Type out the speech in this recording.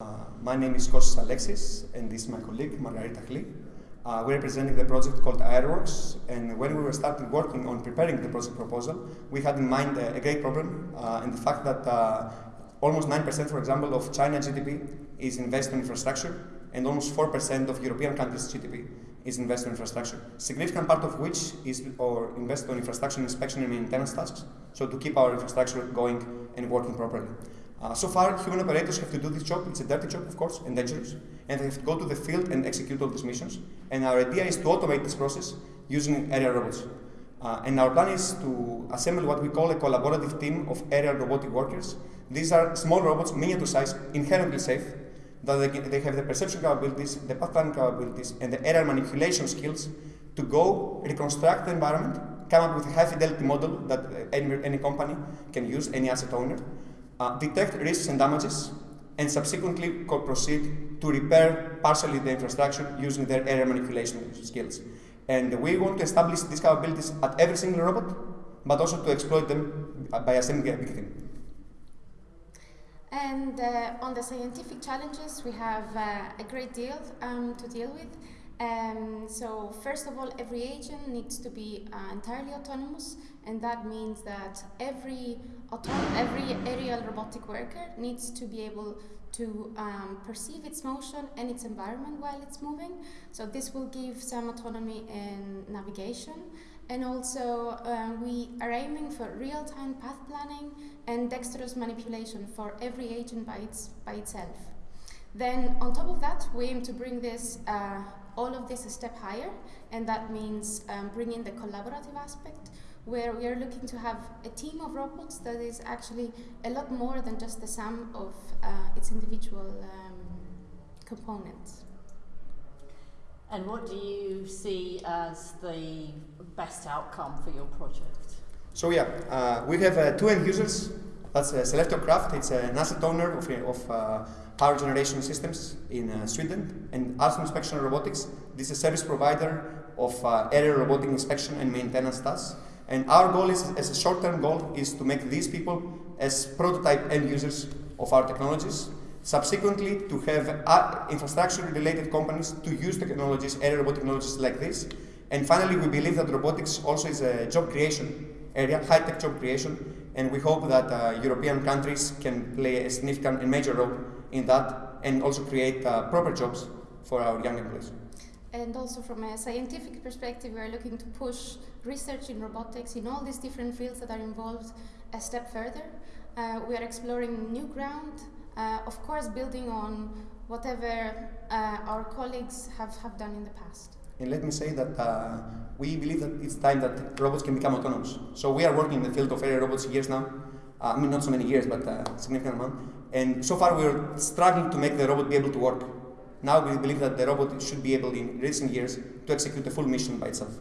Uh, my name is Kostas Alexis, and this is my colleague Margarita Chli. Uh, we're presenting the project called Aeroworks, and when we were starting working on preparing the project proposal, we had in mind a, a great problem, uh, and the fact that uh, almost 9%, for example, of China GDP is invested in infrastructure, and almost 4% of European countries' GDP is invested in infrastructure. Significant part of which is or invested on infrastructure inspection and maintenance tasks, so to keep our infrastructure going and working properly. Uh, so far, human operators have to do this job. It's a dirty job, of course, and dangerous. And they have to go to the field and execute all these missions. And our idea is to automate this process using aerial robots. Uh, and our plan is to assemble what we call a collaborative team of aerial robotic workers. These are small robots, miniature size, inherently safe, that they, can, they have the perception capabilities, the path planning capabilities, and the aerial manipulation skills to go reconstruct the environment, come up with a high fidelity model that any, any company can use, any asset owner, uh, detect risks and damages, and subsequently proceed to repair partially the infrastructure using their aerial manipulation skills. And we want to establish these capabilities at every single robot, but also to exploit them by assembling a team. And uh, on the scientific challenges, we have uh, a great deal um, to deal with. Um, so first of all, every agent needs to be uh, entirely autonomous, and that means that every every aerial robotic worker needs to be able to um, perceive its motion and its environment while it's moving. So this will give some autonomy in navigation, and also um, we are aiming for real-time path planning and dexterous manipulation for every agent by, its, by itself. Then on top of that, we aim to bring this uh, all of this a step higher, and that means um, bringing the collaborative aspect, where we are looking to have a team of robots that is actually a lot more than just the sum of uh, its individual um, components. And what do you see as the best outcome for your project? So yeah, uh, we have uh, two end users. That's uh, Skellefteå Kraft. It's an asset owner of, of uh, power generation systems in uh, Sweden, and Alstom Inspection Robotics. This is a service provider of uh, aerial robotic inspection and maintenance tasks. And our goal is, as a short-term goal, is to make these people as prototype end users of our technologies. Subsequently, to have uh, infrastructure-related companies to use technologies, aerial robotic technologies like this. And finally, we believe that robotics also is a job creation area, high-tech job creation, and we hope that uh, European countries can play a significant and major role in that and also create uh, proper jobs for our young employees. And also from a scientific perspective, we are looking to push research in robotics in all these different fields that are involved a step further. Uh, we are exploring new ground, uh, of course building on whatever uh, our colleagues have, have done in the past. And let me say that uh, we believe that it's time that robots can become autonomous. So we are working in the field of aerial robots years now. Uh, I mean, not so many years, but a significant amount. And so far, we're struggling to make the robot be able to work. Now we believe that the robot should be able, in recent years, to execute a full mission by itself.